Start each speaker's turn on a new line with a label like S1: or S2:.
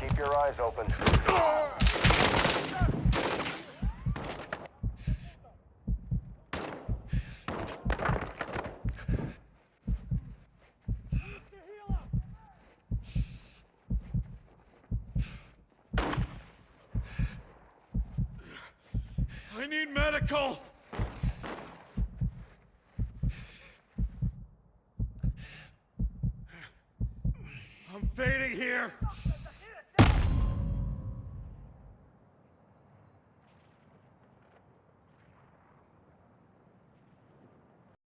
S1: Keep your eyes open. I need medical! I'm fading here!